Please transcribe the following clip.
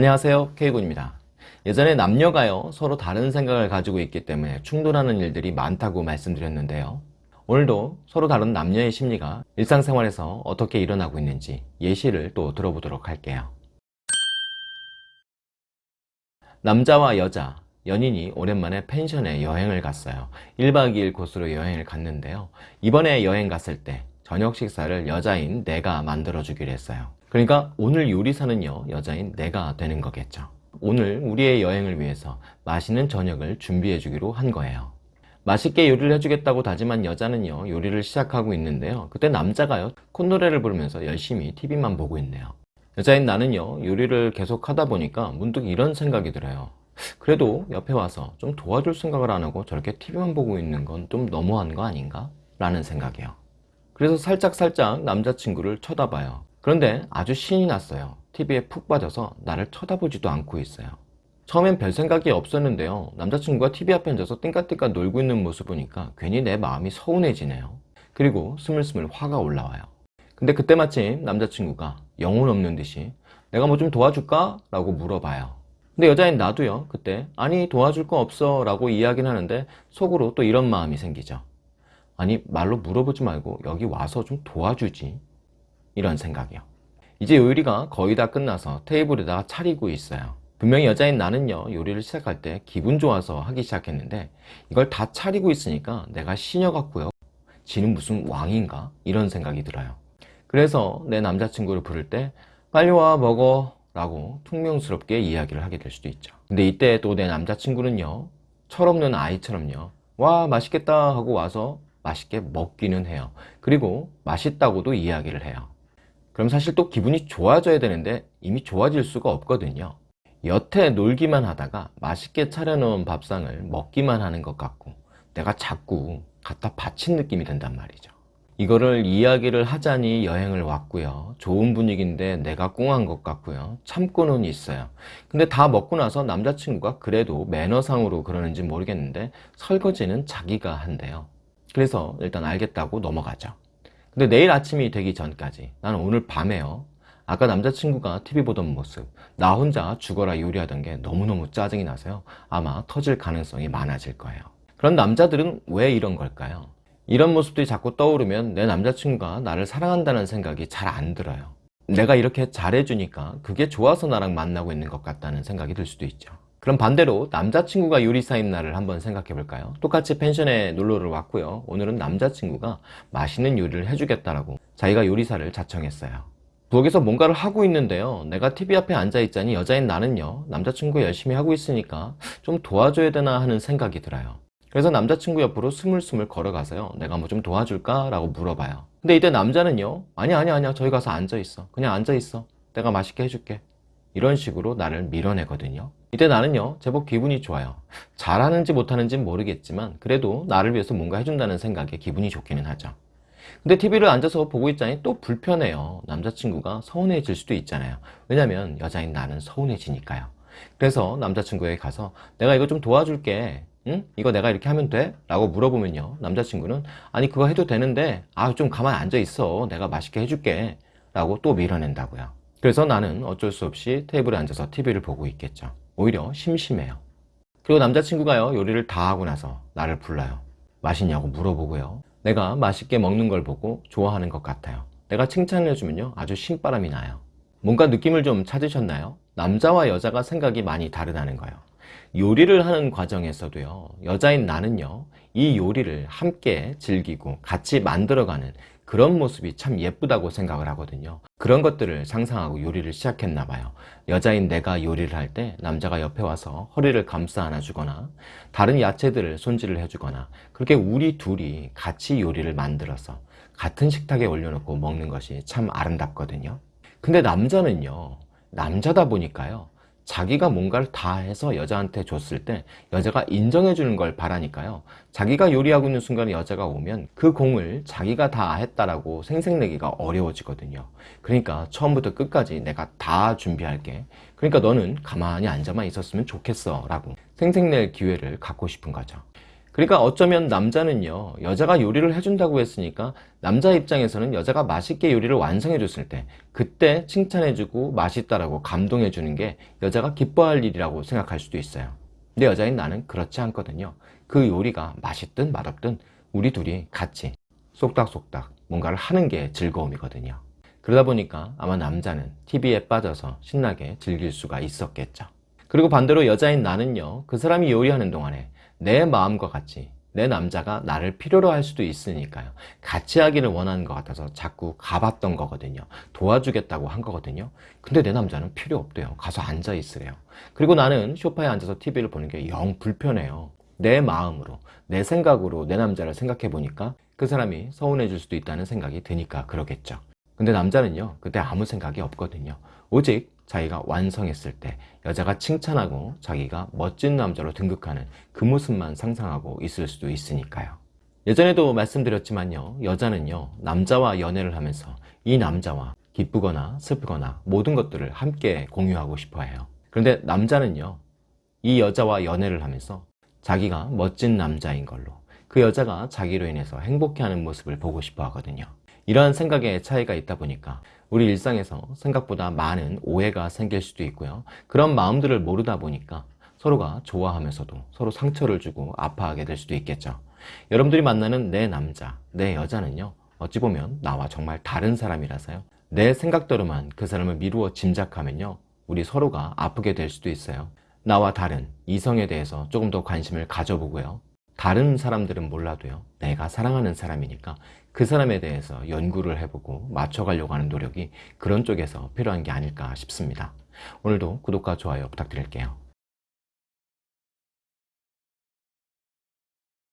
안녕하세요 K군입니다. 예전에 남녀가요 서로 다른 생각을 가지고 있기 때문에 충돌하는 일들이 많다고 말씀드렸는데요. 오늘도 서로 다른 남녀의 심리가 일상생활에서 어떻게 일어나고 있는지 예시를 또 들어보도록 할게요. 남자와 여자, 연인이 오랜만에 펜션에 여행을 갔어요. 1박 2일 코스로 여행을 갔는데요. 이번에 여행 갔을 때 저녁 식사를 여자인 내가 만들어 주기로 했어요 그러니까 오늘 요리사는요 여자인 내가 되는 거겠죠. 오늘 우리의 여행을 위해서 맛있는 저녁을 준비해 주기로 한 거예요. 맛있게 요리를 해주겠다고 다짐한 여자는요 요리를 시작하고 있는데요. 그때 남자가요 콧노래를 부르면서 열심히 TV만 보고 있네요. 여자인 나는요 요리를 계속 하다 보니까 문득 이런 생각이 들어요. 그래도 옆에 와서 좀 도와줄 생각을 안 하고 저렇게 TV만 보고 있는 건 좀 너무한 거 아닌가? 라는 생각이요. 그래서 살짝살짝 남자친구를 쳐다봐요 그런데 아주 신이 났어요. TV에 푹 빠져서 나를 쳐다보지도 않고 있어요. 처음엔 별 생각이 없었는데요. 남자친구가 TV 앞에 앉아서 띵까띵까 놀고 있는 모습 보니까 괜히 내 마음이 서운해지네요. 그리고 스물스물 화가 올라와요. 근데 그때 마침 남자친구가 영혼 없는 듯이 내가 뭐 좀 도와줄까? 라고 물어봐요. 근데 여자인 나도요. 그때 아니 도와줄 거 없어. 라고 이야기는 하는데 속으로 또 이런 마음이 생기죠 아니 말로 물어보지 말고 여기 와서 좀 도와주지 이런 생각이요. 이제 요리가 거의 다 끝나서 테이블에다가 차리고 있어요. 분명히 여자인 나는요 요리를 시작할 때 기분 좋아서 하기 시작했는데 이걸 다 차리고 있으니까 내가 시녀 같고요. 지는 무슨 왕인가? 이런 생각이 들어요. 그래서 내 남자친구를 부를 때 빨리 와 먹어 라고 퉁명스럽게 이야기를 하게 될 수도 있죠. 근데 이때 또 내 남자친구는요 철없는 아이처럼요 와 맛있겠다 하고 와서 맛있게 먹기는 해요. 그리고 맛있다고도 이야기를 해요 그럼 사실 또 기분이 좋아져야 되는데 이미 좋아질 수가 없거든요. 여태 놀기만 하다가 맛있게 차려놓은 밥상을 먹기만 하는 것 같고 내가 자꾸 갖다 바친 느낌이 든단 말이죠. 이거를 이야기를 하자니 여행을 왔고요. 좋은 분위기인데 내가 꽁한 것 같고요. 참고는 있어요. 근데 다 먹고 나서 남자친구가 그래도 매너상으로 그러는지 모르겠는데 설거지는 자기가 한대요. 그래서 일단 알겠다고 넘어가죠 근데 내일 아침이 되기 전까지. 나는 오늘 밤에요. 아까 남자친구가 TV 보던 모습. 나 혼자 죽어라 요리하던 게 너무너무 짜증이 나서요. 아마 터질 가능성이 많아질 거예요. 그런 남자들은 왜 이런 걸까요? 이런 모습들이 자꾸 떠오르면 내 남자친구가 나를 사랑한다는 생각이 잘 안 들어요. 내가 이렇게 잘해주니까 그게 좋아서 나랑 만나고 있는 것 같다는 생각이 들 수도 있죠 그럼 반대로 남자친구가 요리사인 날을 한번 생각해 볼까요? 똑같이 펜션에 놀러를 왔고요. 오늘은 남자친구가 맛있는 요리를 해주겠다라고 자기가 요리사를 자청했어요. 부엌에서 뭔가를 하고 있는데요. 내가 TV 앞에 앉아 있자니 여자인 나는요. 남자친구 열심히 하고 있으니까 좀 도와줘야 되나 하는 생각이 들어요. 그래서 남자친구 옆으로 스물스물 걸어가서요. 내가 뭐 좀 도와줄까? 라고 물어봐요. 근데 이때 남자는요. 아니 아니 아니야. 저기 가서 앉아 있어. 그냥 앉아 있어. 내가 맛있게 해줄게. 이런 식으로 나를 밀어내거든요 이때 나는요 제법 기분이 좋아요. 잘하는지 못하는지 모르겠지만 그래도 나를 위해서 뭔가 해준다는 생각에 기분이 좋기는 하죠. 근데 TV를 앉아서 보고 있자니 또 불편해요. 남자친구가 서운해질 수도 있잖아요. 왜냐면 여자인 나는 서운해지니까요. 그래서 남자친구에게 가서 내가 이거 좀 도와줄게. 응? 이거 내가 이렇게 하면 돼? 라고 물어보면요. 남자친구는 아니 그거 해도 되는데 아 좀 가만히 앉아 있어. 내가 맛있게 해줄게. 라고 또 밀어낸다고요. 그래서 나는 어쩔 수 없이 테이블에 앉아서 TV를 보고 있겠죠 오히려 심심해요. 그리고 남자친구가요 요리를 다 하고 나서 나를 불러요. 맛있냐고 물어보고요. 내가 맛있게 먹는 걸 보고 좋아하는 것 같아요. 내가 칭찬을 해주면요 아주 신바람이 나요. 뭔가 느낌을 좀 찾으셨나요? 남자와 여자가 생각이 많이 다르다는 거예요. 요리를 하는 과정에서도요 여자인 나는요 이 요리를 함께 즐기고 같이 만들어가는 그런 모습이 참 예쁘다고 생각을 하거든요. 그런 것들을 상상하고 요리를 시작했나 봐요. 여자인 내가 요리를 할 때 남자가 옆에 와서 허리를 감싸 안아주거나 다른 야채들을 손질을 해주거나 그렇게 우리 둘이 같이 요리를 만들어서 같은 식탁에 올려놓고 먹는 것이 참 아름답거든요. 근데 남자는요 남자다 보니까요 자기가 뭔가를 다 해서 여자한테 줬을 때 여자가 인정해 주는 걸 바라니까요. 자기가 요리하고 있는 순간에 여자가 오면 그 공을 자기가 다 했다라고 생색내기가 어려워지거든요. 그러니까 처음부터 끝까지 내가 다 준비할게. 그러니까 너는 가만히 앉아만 있었으면 좋겠어 라고 생색낼 기회를 갖고 싶은 거죠 그러니까 어쩌면 남자는요, 여자가 요리를 해준다고 했으니까 남자 입장에서는 여자가 맛있게 요리를 완성해 줬을 때 그때 칭찬해 주고 맛있다라고 감동해 주는 게 여자가 기뻐할 일이라고 생각할 수도 있어요. 근데 여자인 나는 그렇지 않거든요. 그 요리가 맛있든 맛없든 우리 둘이 같이 쏙닥쏙닥 뭔가를 하는 게 즐거움이거든요. 그러다 보니까 아마 남자는 TV에 빠져서 신나게 즐길 수가 있었겠죠. 그리고 반대로 여자인 나는요, 그 사람이 요리하는 동안에 내 마음과 같이 내 남자가 나를 필요로 할 수도 있으니까요. 같이 하기를 원하는 것 같아서 자꾸 가봤던 거거든요. 도와주겠다고 한 거거든요. 근데 내 남자는 필요 없대요. 가서 앉아 있으래요. 그리고 나는 소파에 앉아서 TV를 보는 게 영 불편해요. 내 마음으로, 내 생각으로 내 남자를 생각해 보니까 그 사람이 서운해 질 수도 있다는 생각이 드니까 그러겠죠. 근데 남자는요, 그때 아무 생각이 없거든요. 오직 자기가 완성했을 때 여자가 칭찬하고 자기가 멋진 남자로 등극하는 그 모습만 상상하고 있을 수도 있으니까요. 예전에도 말씀드렸지만요, 여자는요, 남자와 연애를 하면서 이 남자와 기쁘거나 슬프거나 모든 것들을 함께 공유하고 싶어 해요. 그런데 남자는요, 이 여자와 연애를 하면서 자기가 멋진 남자인 걸로 그 여자가 자기로 인해서 행복해하는 모습을 보고 싶어 하거든요. 이러한 생각의 차이가 있다 보니까 우리 일상에서 생각보다 많은 오해가 생길 수도 있고요. 그런 마음들을 모르다 보니까 서로가 좋아하면서도 서로 상처를 주고 아파하게 될 수도 있겠죠. 여러분들이 만나는 내 남자, 내 여자는요. 어찌 보면 나와 정말 다른 사람이라서요. 내 생각대로만 그 사람을 미루어 짐작하면요. 우리 서로가 아프게 될 수도 있어요. 나와 다른 이성에 대해서 조금 더 관심을 가져보고요. 다른 사람들은 몰라도요. 내가 사랑하는 사람이니까 그 사람에 대해서 연구를 해보고 맞춰가려고 하는 노력이 그런 쪽에서 필요한 게 아닐까 싶습니다. 오늘도 구독과 좋아요 부탁드릴게요.